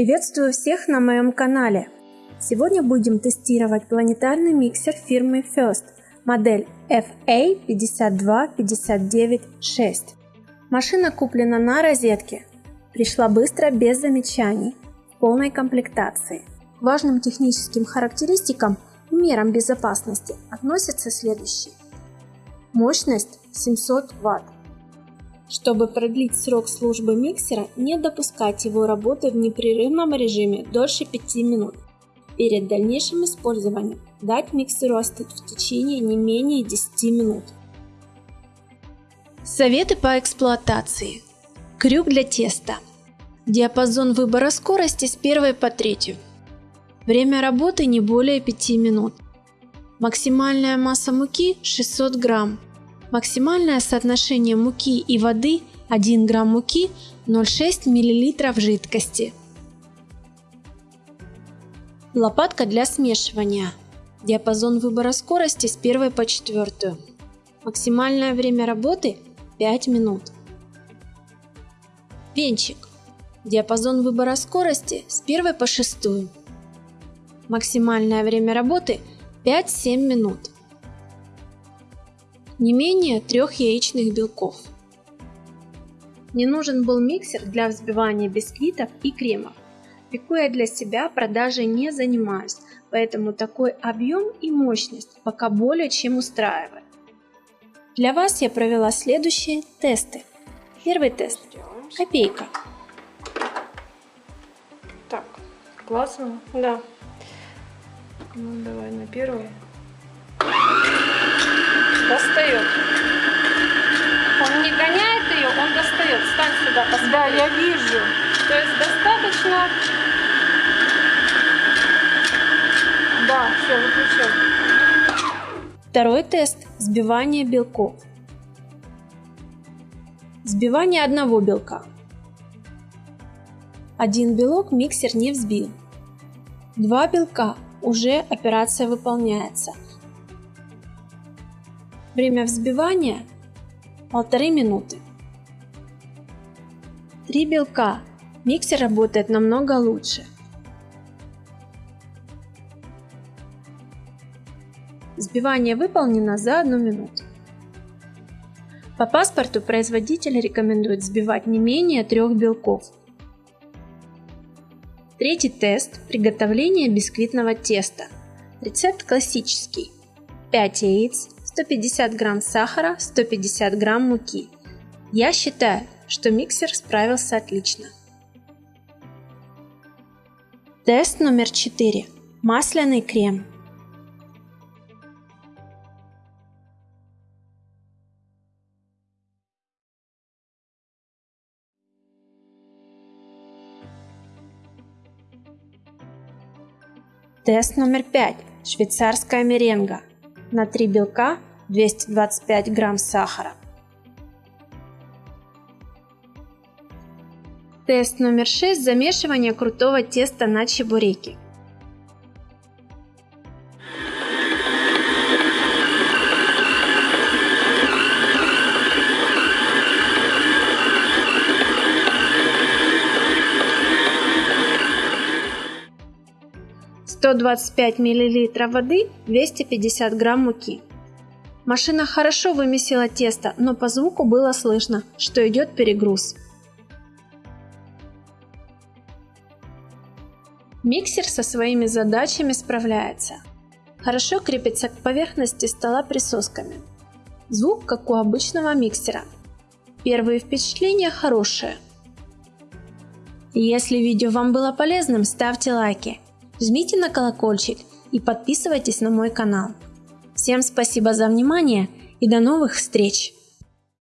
Приветствую всех на моем канале! Сегодня будем тестировать планетарный миксер фирмы First, модель FA52596. Машина куплена на розетке, пришла быстро без замечаний, в полной комплектации. К важным техническим характеристикам и мерам безопасности относятся следующие. Мощность 700 Вт. Чтобы продлить срок службы миксера, не допускать его работы в непрерывном режиме дольше 5 минут. Перед дальнейшим использованием дать миксеру остыть в течение не менее 10 минут. Советы по эксплуатации. Крюк для теста. Диапазон выбора скорости с 1 по 3. Время работы не более 5 минут. Максимальная масса муки 600 грамм. Максимальное соотношение муки и воды 1 грамм муки 0,6 мл жидкости. Лопатка для смешивания. Диапазон выбора скорости с 1 по 4. Максимальное время работы 5 минут. Венчик. Диапазон выбора скорости с 1 по 6. Максимальное время работы 5-7 минут не менее трех яичных белков. Мне нужен был миксер для взбивания бисквитов и кремов. Пеку я для себя, продажей не занимаюсь, поэтому такой объем и мощность пока более чем устраивает. Для вас я провела следующие тесты. Первый тест. Копейка. Так, классно. Да. Ну, давай на первый достает. Он не гоняет ее, он достает. Стань сюда, посмотри. Да, я вижу. То есть достаточно... Да, все, выключил. Второй тест – сбивание белков. Сбивание одного белка. Один белок миксер не взбил. Два белка уже операция выполняется – Время взбивания полторы минуты. Три белка. Миксер работает намного лучше. Взбивание выполнено за одну минуту. По паспорту производитель рекомендует взбивать не менее трех белков. Третий тест – приготовление бисквитного теста. Рецепт классический. 5 яиц, 150 грамм сахара, 150 грамм муки. Я считаю, что миксер справился отлично. Тест номер 4. Масляный крем. Тест номер 5. Швейцарская меренга на 3 белка 225 грамм сахара. Тест номер 6. Замешивание крутого теста на чебуреки. Сто двадцать пять миллилитров воды, двести пятьдесят грамм муки. Машина хорошо вымесила тесто, но по звуку было слышно, что идет перегруз. Миксер со своими задачами справляется. Хорошо крепится к поверхности стола присосками. Звук как у обычного миксера. Первые впечатления хорошие. Если видео вам было полезным, ставьте лайки, жмите на колокольчик и подписывайтесь на мой канал. Всем спасибо за внимание и до новых встреч!